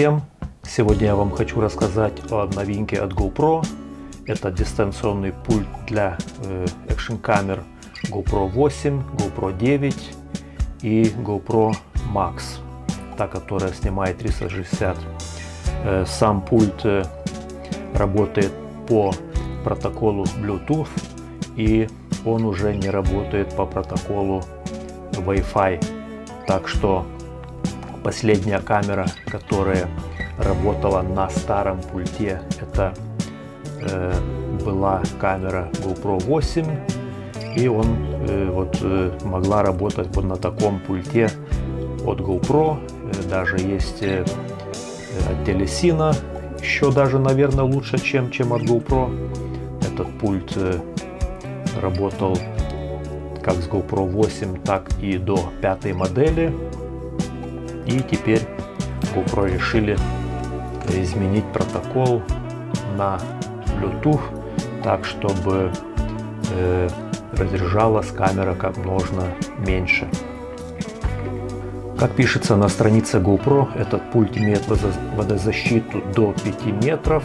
Всем! Сегодня я вам хочу рассказать о новинке от GoPro. Это дистанционный пульт для э, экшн камер GoPro 8, GoPro 9 и GoPro Max, та, которая снимает 360. Э, сам пульт э, работает по протоколу Bluetooth и он уже не работает по протоколу Wi-Fi. Так что последняя камера, которая работала на старом пульте, это э, была камера GoPro 8 и он э, вот э, могла работать вот на таком пульте от GoPro. Э, даже есть э, от Телесина еще даже наверное лучше чем чем от GoPro. Этот пульт э, работал как с GoPro 8 так и до пятой модели и теперь GoPro решили изменить протокол на Bluetooth так, чтобы э, разряжалась камера как можно меньше. Как пишется на странице GoPro, этот пульт имеет водозащиту до 5 метров,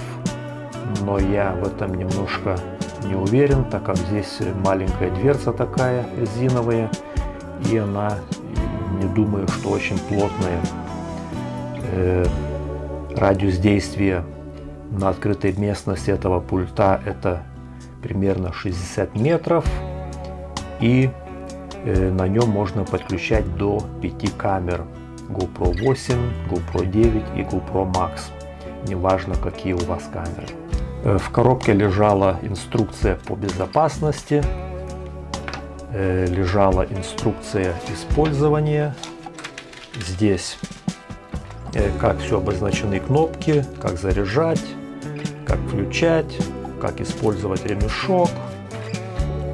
но я в этом немножко не уверен, так как здесь маленькая дверца такая резиновая, и она, не думаю, что очень плотная. Э, радиус действия на открытой местности этого пульта это примерно 60 метров и э, на нем можно подключать до 5 камер GoPro 8, GoPro 9 и GoPro Max неважно какие у вас камеры э, в коробке лежала инструкция по безопасности лежала инструкция использования здесь Э, как все обозначены кнопки, как заряжать, как включать, как использовать ремешок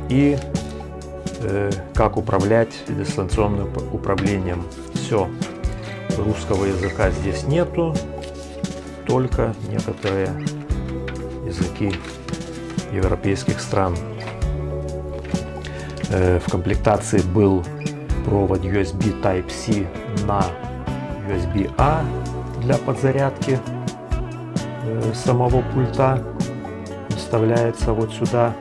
и э, как управлять дистанционным управлением. Все, русского языка здесь нету, только некоторые языки европейских стран. Э, в комплектации был провод USB Type-C на USB-A для подзарядки э, самого пульта. Вставляется вот сюда.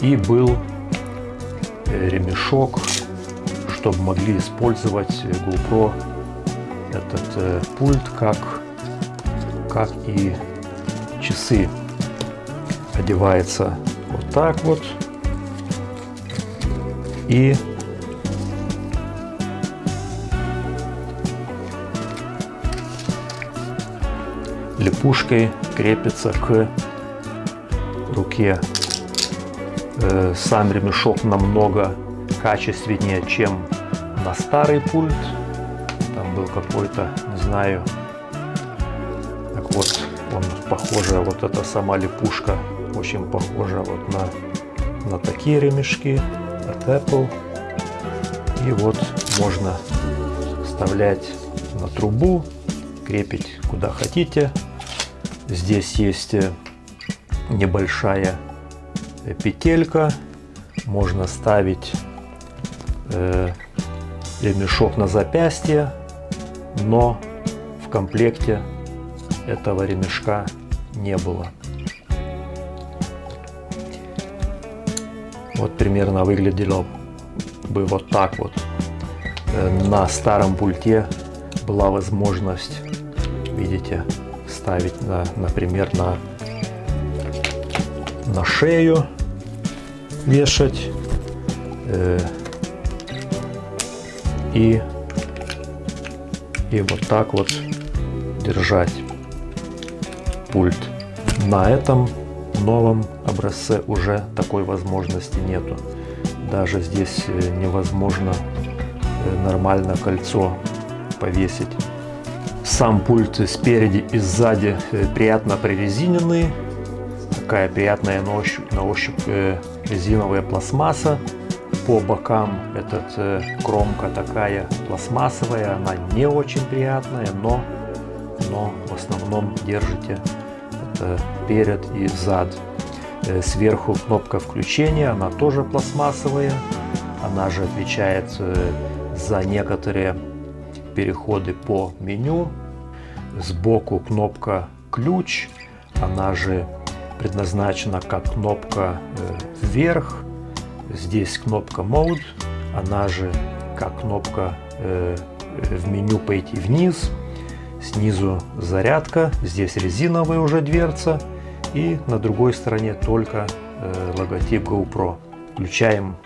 И был э, ремешок чтобы могли использовать GoPro этот пульт как как и часы. Одевается так вот и липушкой крепится к руке. Э, сам ремешок намного качественнее, чем на старый пульт. Там был какой-то, не знаю, так вот, он похоже, вот эта сама липушка очень похожа вот на, на такие ремешки от Apple. И вот можно вставлять на трубу, крепить куда хотите. Здесь есть небольшая петелька. Можно ставить э, ремешок на запястье, но в комплекте этого ремешка не было. Вот примерно выглядело бы вот так вот. Э, на старом пульте была возможность, видите, ставить, на, например, на, на шею вешать э, и, и вот так вот держать пульт. На этом новом образце уже такой возможности нету. Даже здесь э, невозможно э, нормально кольцо повесить. Сам пульт спереди и сзади э, приятно прорезиненный. Такая приятная на ощупь, на ощупь резиновая пластмасса. По бокам этот кромка такая пластмассовая, она не очень приятная, но, но в основном держите это перед и зад. Сверху кнопка включения, она тоже пластмассовая. Она же отвечает за некоторые переходы по меню. Сбоку кнопка ключ, она же предназначена как кнопка э, вверх. Здесь кнопка Mode, она же как кнопка э, в меню пойти вниз. Снизу зарядка, здесь резиновая уже дверца. И на другой стороне только э, логотип GoPro. Включаем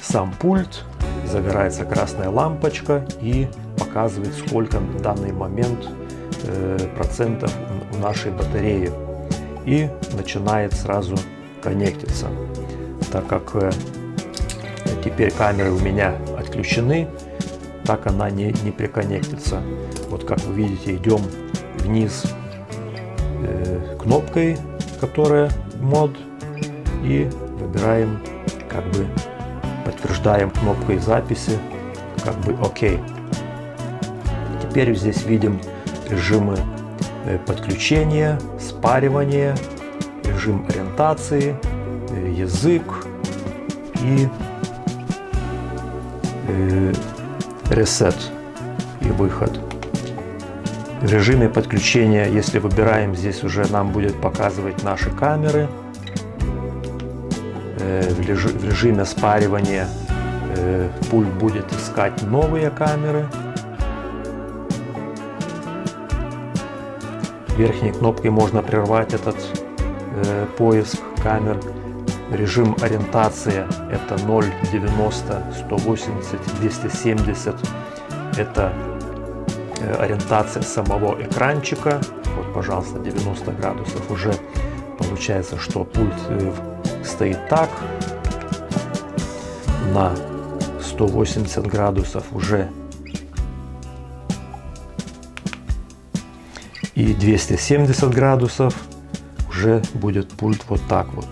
сам пульт, загорается красная лампочка и показывает, сколько в данный момент э, процентов у нашей батареи. И начинает сразу коннектиться. Так как э, теперь камеры у меня отключены, так она не, не приконнектится. Вот как вы видите, идем вниз э, кнопкой, которая мод, и выбираем, как бы подтверждаем кнопкой записи, как бы ОК. Теперь здесь видим режимы э, подключения, спаривания, режим ориентации, э, язык и ресет и выход. В режиме подключения, если выбираем, здесь уже нам будет показывать наши камеры. Э, в режиме спаривания э, пульт будет искать новые камеры. Верхней кнопкой можно прервать этот э, поиск камер. Режим ориентации это 0, 90, 180, 270. Это ориентация самого экранчика. Вот, пожалуйста, 90 градусов. Уже получается, что пульт стоит так, на 180 градусов уже и 270 градусов уже будет пульт вот так вот.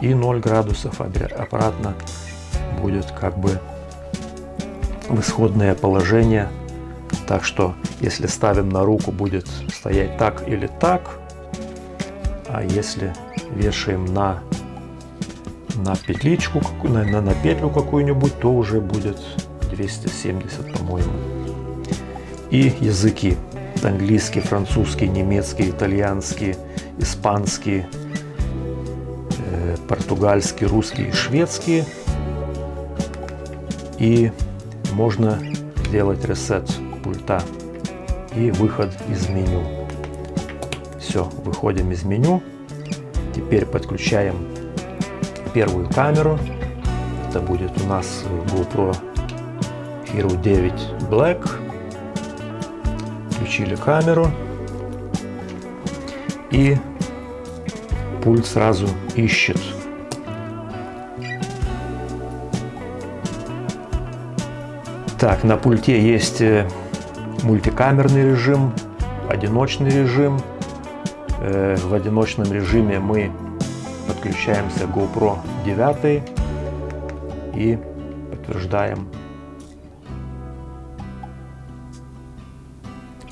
И 0 градусов обратно будет как бы в исходное положение. Так что если ставим на руку будет стоять так или так. А если вешаем на на петличку, на, на, на петлю какую-нибудь, то уже будет 270, по-моему. И языки. Английский, французский, немецкий, итальянский, испанский, португальский, русский и шведский. И можно сделать ресет пульта и выход из меню. Все, выходим из меню. Теперь подключаем первую камеру. Это будет у нас GoPro Hero 9 Black. Включили камеру. И пульт сразу ищет Так, на пульте есть э, мультикамерный режим, одиночный режим. Э, в одиночном режиме мы подключаемся к GoPro 9 и подтверждаем.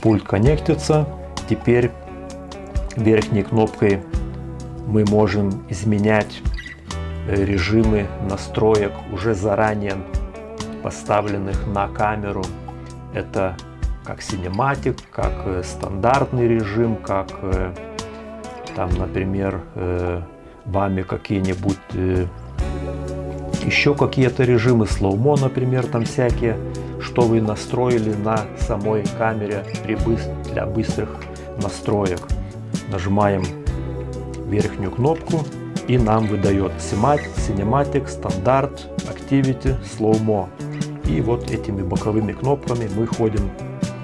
Пульт коннектится. Теперь верхней кнопкой мы можем изменять э, режимы настроек уже заранее поставленных на камеру. Это как cinematic, как э, стандартный режим, как э, там, например, вами какие-нибудь еще какие-то режимы, slow-mo, например, там всякие, что вы настроили на самой камере для быстрых настроек. Нажимаем верхнюю кнопку и нам выдает Cinematic, Стандарт, Activity, Slow-Mo. И вот этими боковыми кнопками мы ходим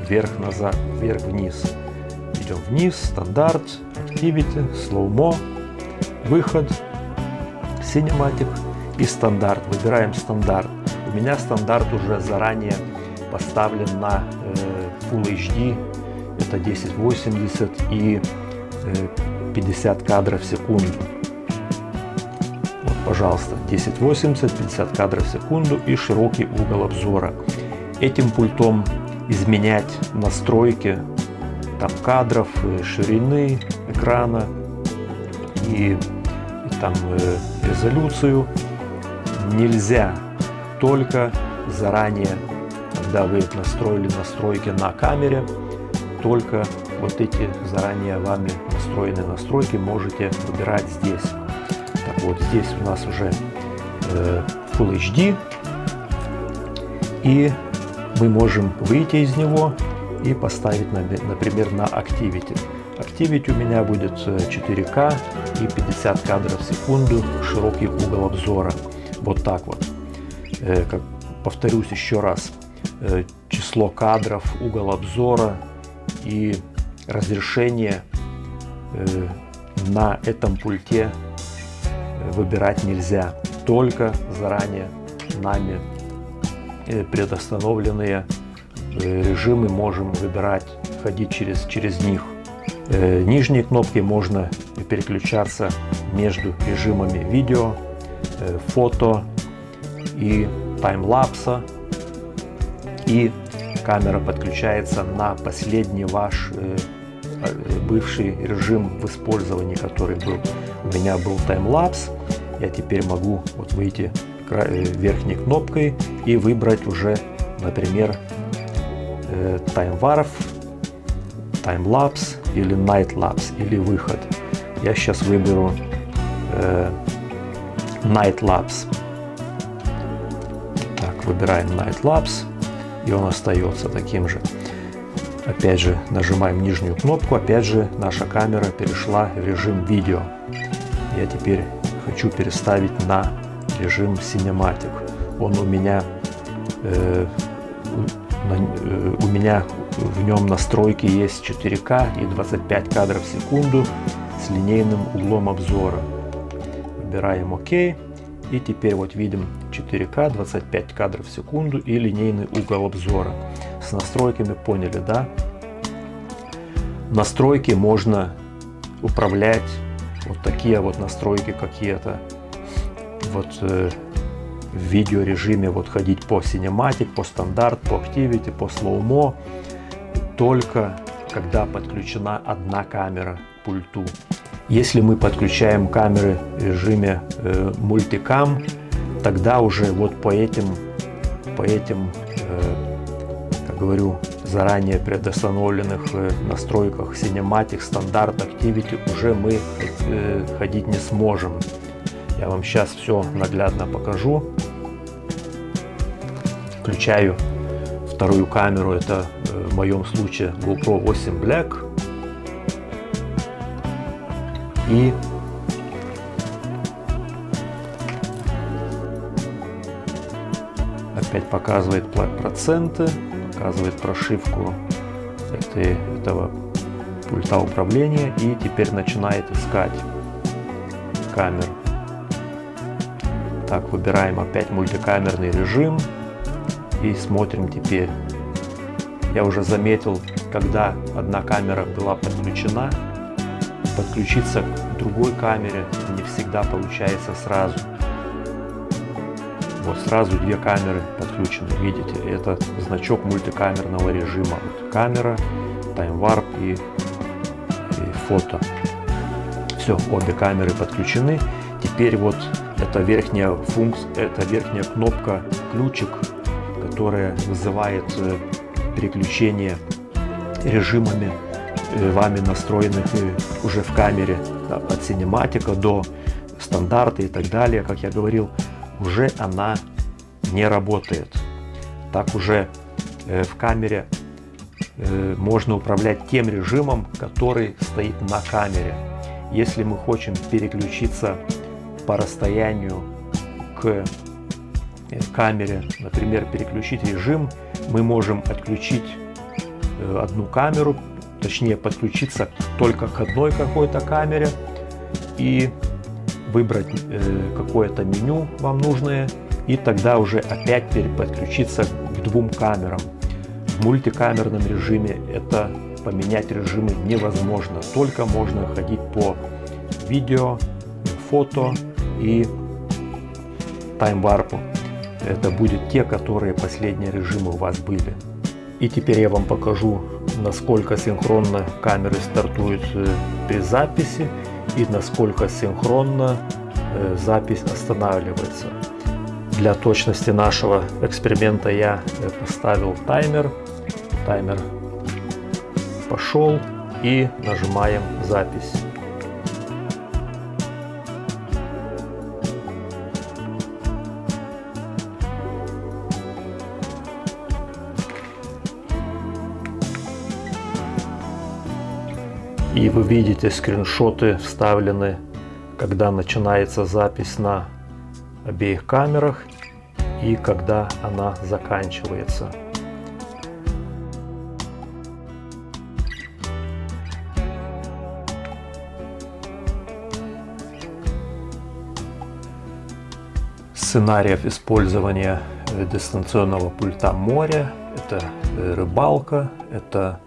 вверх-назад, вверх-вниз. Идем вниз, стандарт, Activity, Slow-Mo, выход, Cinematic и стандарт. Выбираем стандарт. У меня стандарт уже заранее поставлен на э, Full HD, это 1080 и э, 50 кадров в секунду. Вот, пожалуйста, 1080, 50 кадров в секунду и широкий угол обзора. Этим пультом изменять настройки там кадров, э, ширины экрана и там э, резолюцию нельзя, только заранее когда вы настроили настройки на камере, только вот эти заранее вами настроенные настройки можете выбирать здесь. Так вот, здесь у нас уже э, Full HD. И мы можем выйти из него и поставить, например, на Activity. Activity у меня будет 4К э, и 50 кадров в секунду, широкий угол обзора. Вот так вот. Э, как, повторюсь еще раз. Э, число кадров, угол обзора и разрешение на этом пульте выбирать нельзя. Только заранее нами предустановленные режимы можем выбирать, ходить через, через них. Э, нижние кнопки можно переключаться между режимами видео, э, фото и таймлапса. И камера подключается на последний ваш э, бывший режим в использовании, который был. У меня был таймлапс. Я теперь могу вот выйти верхней кнопкой и выбрать уже, например, таймваров, таймлапс или Lapse, или выход. Я сейчас выберу э, Lapse. Так, выбираем Lapse, и он остается таким же. Опять же, нажимаем нижнюю кнопку, опять же, наша камера перешла в режим видео. Я теперь хочу переставить на режим Cinematic. Он у меня э, Э, у меня в нем настройки есть 4К и 25 кадров в секунду с линейным углом обзора. Выбираем ОК. И теперь вот видим 4К, 25 кадров в секунду и линейный угол обзора. С настройками поняли, да? Настройки можно управлять. Вот такие вот настройки какие-то. Вот э, в видеорежиме вот ходить по Cinematic, по стандарт, по Activity, по слоумо, только когда подключена одна камера к пульту. Если мы подключаем камеры в режиме э, мультикам, тогда уже вот по этим, по этим говорю, заранее предустановленных э, настройках Cinematic, стандарт, Activity уже мы э, ходить не сможем. Я вам сейчас все наглядно покажу. Включаю вторую камеру, это э, в моем случае GoPro 8 Black. И опять показывает проценты, показывает прошивку этой, этого пульта управления и теперь начинает искать камер. Так, выбираем опять мультикамерный режим и смотрим теперь. Я уже заметил, когда одна камера была подключена, подключиться к другой камере не всегда получается сразу. Вот сразу две камеры подключены, видите, это значок мультикамерного режима. Вот камера, таймварп и, и фото. Все, обе камеры подключены. Теперь вот эта верхняя функция, эта верхняя кнопка ключик которая вызывает э, переключение режимами э, вами настроенных э, уже в камере от синематика до стандарта и так далее, как я говорил, уже она не работает. Так уже в камере можно управлять тем режимом, который стоит на камере. Если мы хотим переключиться по расстоянию к камере, например, переключить режим, мы можем отключить э, одну камеру, точнее подключиться только к одной какой-то камере и выбрать э, какое-то меню вам нужное и тогда уже опять подключиться к двум камерам. В мультикамерном режиме это поменять режимы невозможно, только можно ходить по видео, фото и таймварпу это будет те, которые последние режимы у вас были. И теперь я вам покажу, насколько синхронно камеры стартуют э, при записи и насколько синхронно э, запись останавливается. Для точности нашего эксперимента я поставил таймер. Таймер пошел и нажимаем запись. И вы видите скриншоты вставлены, когда начинается запись на обеих камерах и когда она заканчивается. Сценариев использования дистанционного пульта море, это э, рыбалка, это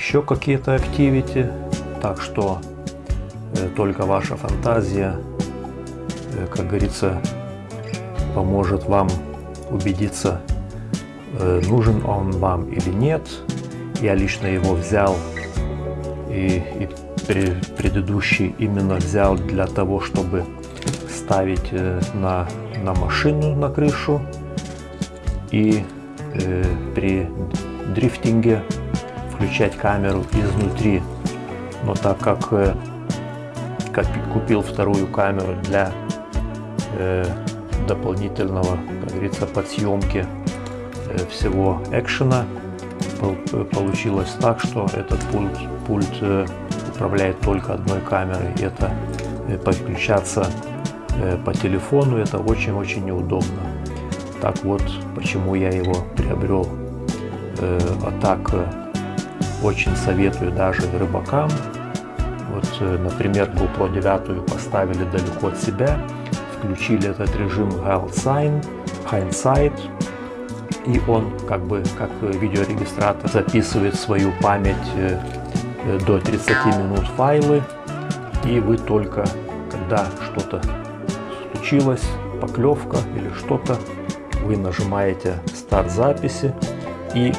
еще какие-то активити. Так что э, только ваша фантазия, э, как говорится, поможет вам убедиться, э, нужен он вам или нет. Я лично его взял и, и предыдущий именно взял для того, чтобы ставить на, на машину, на крышу. И э, при дрифтинге включать камеру изнутри. Но так как, э, купил вторую камеру для э, дополнительного, как говорится, подсъемки э, всего экшена, получилось так, что этот пульт, пульт э, управляет только одной камерой. Это э, подключаться э, по телефону это очень-очень неудобно. Так вот, почему я его приобрел. Э, а так очень советую даже рыбакам. Вот, э, например, GoPro 9 поставили далеко от себя, включили этот режим Sign, Hindsight, и он как бы как видеорегистратор записывает свою память э, э, до 30 минут файлы, и вы только когда что-то случилось, поклевка или что-то, вы нажимаете старт записи и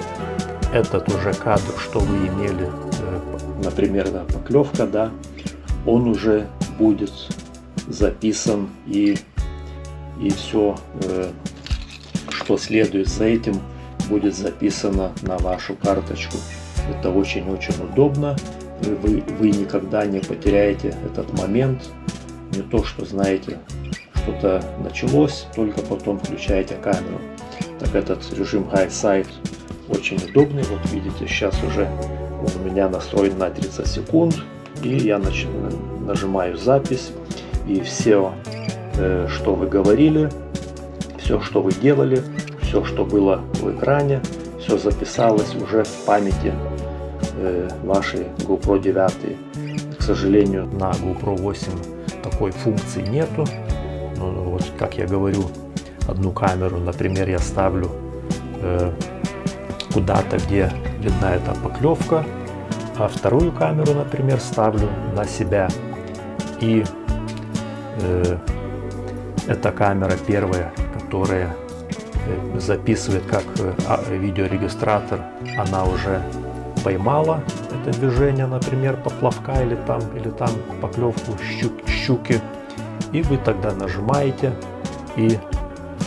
этот уже кадр, что вы имели, э, например, да, поклевка, да, он уже будет записан и, и все, э, что следует за этим, будет записано на вашу карточку. Это очень-очень удобно. Вы, вы никогда не потеряете этот момент. Не то, что знаете, что-то началось, только потом включаете камеру. Так этот режим High Side очень удобный. Вот видите, сейчас уже он у меня настроен на 30 секунд. И я нач... нажимаю запись. И все, э, что вы говорили, все, что вы делали, все, что было в экране, все записалось уже в памяти э, вашей GoPro 9. К сожалению, на GoPro 8 такой функции нету. Но вот, как я говорю, одну камеру, например, я ставлю э, куда-то, где видна эта поклевка, а вторую камеру, например, ставлю на себя. И э, эта камера первая, которая э, записывает как э, а, видеорегистратор, она уже поймала это движение, например, поплавка или там, или там поклевку щук, щуки. И вы тогда нажимаете, и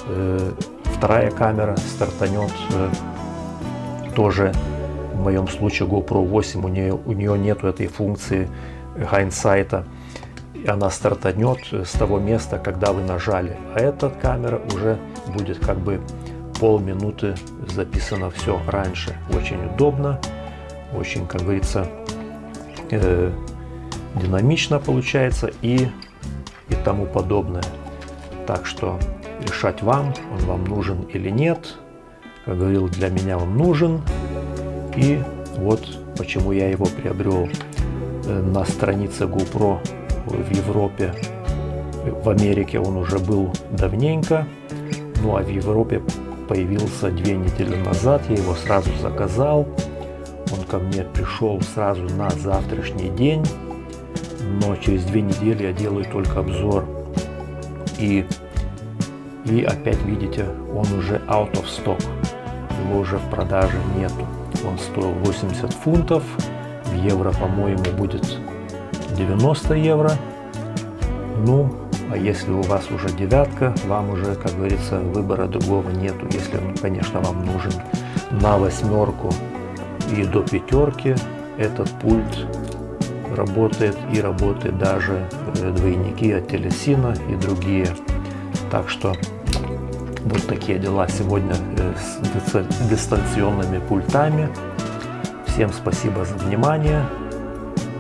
э, вторая камера стартанет э, тоже в моем случае GoPro 8 у нее, у нее нету этой функции hindsight. Она стартанет с того места, когда вы нажали. А эта камера уже будет как бы полминуты записано все раньше. Очень удобно, очень, как говорится, э, динамично получается и, и тому подобное. Так что решать вам, он вам нужен или нет как говорил, для меня он нужен. И вот почему я его приобрел э, на странице GoPro в Европе. В Америке он уже был давненько, ну а в Европе появился две недели назад. Я его сразу заказал. Он ко мне пришел сразу на завтрашний день, но через две недели я делаю только обзор. И, и опять видите, он уже out of stock его уже в продаже нету. Он стоил 80 фунтов, в евро, по-моему, будет 90 евро. Ну, А если у вас уже девятка, вам уже, как говорится, выбора другого нету. Если, конечно, вам нужен на восьмерку и до пятерки, этот пульт работает и работает даже э, двойники от телесина и другие. Так что вот такие дела сегодня э, с дистанционными пультами. Всем спасибо за внимание.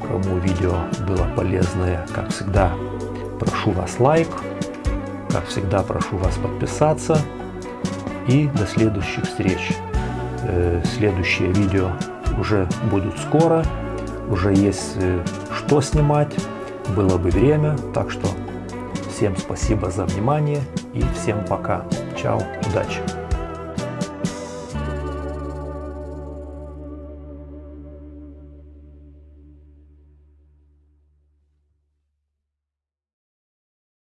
Кому видео было полезное, как всегда, прошу вас лайк. Как всегда, прошу вас подписаться. И до следующих встреч. Э, следующие видео уже будут скоро. Уже есть э, что снимать. Было бы время. Так что всем спасибо за внимание и всем пока. Чао, удачи!